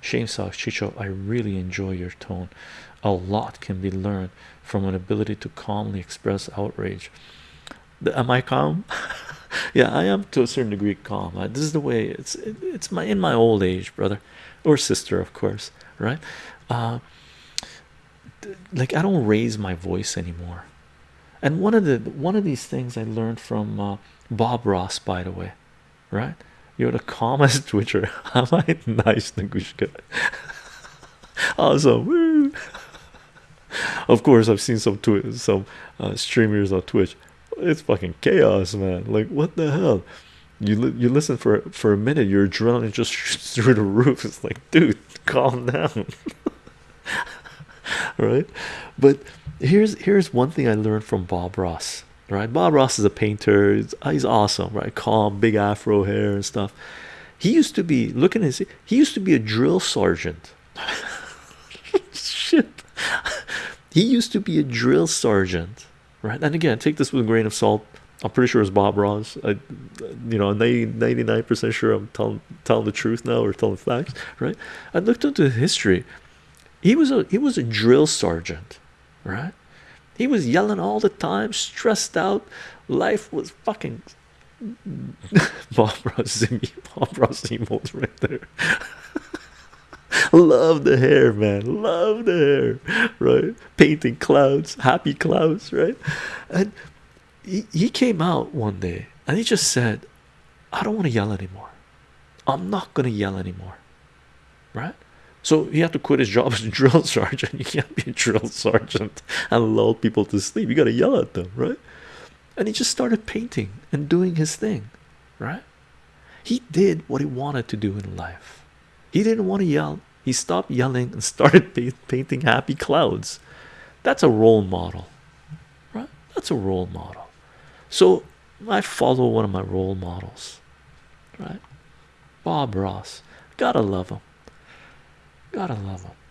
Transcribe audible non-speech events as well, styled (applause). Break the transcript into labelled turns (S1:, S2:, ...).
S1: Shame socks, Chicho. I really enjoy your tone. A lot can be learned from an ability to calmly express outrage. Am I calm? (laughs) yeah, I am to a certain degree calm. this is the way it's it's my in my old age, brother or sister, of course, right? Uh, like I don't raise my voice anymore. And one of the one of these things I learned from uh, Bob Ross, by the way, right? You're the calmest (laughs) twitcher. Am I nice, Nagushka? (laughs) awesome. of course, I've seen some twi some uh, streamers on Twitch. It's fucking chaos, man. Like, what the hell? You li you listen for for a minute, your adrenaline just shoots (laughs) through the roof. It's like, dude, calm down, right? But here's here's one thing I learned from Bob Ross. Right, Bob Ross is a painter. He's, uh, he's awesome, right? Calm, big afro hair and stuff. He used to be looking at his. He used to be a drill sergeant. (laughs) Shit, he used to be a drill sergeant, right? And again, take this with a grain of salt. I'm pretty sure it's Bob Ross. I, you know, 99 percent sure I'm telling telling the truth now or telling facts, right? I looked into history. He was a he was a drill sergeant, right? He was yelling all the time, stressed out. Life was fucking Bob Ross, Bob Ross emotes right there. Love the hair, man. Love the hair, right? Painting clouds, happy clouds, right? And he, he came out one day and he just said, I don't want to yell anymore. I'm not going to yell anymore, right? So he had to quit his job as a drill (laughs) sergeant. You can't be a drill sergeant and lull people to sleep. You got to yell at them, right? And he just started painting and doing his thing, right? He did what he wanted to do in life. He didn't want to yell. He stopped yelling and (laughs) started painting happy clouds. That's a role model, right? That's a role model. So I follow one of my role models, right? Bob Ross. Gotta love him. Gotta love him.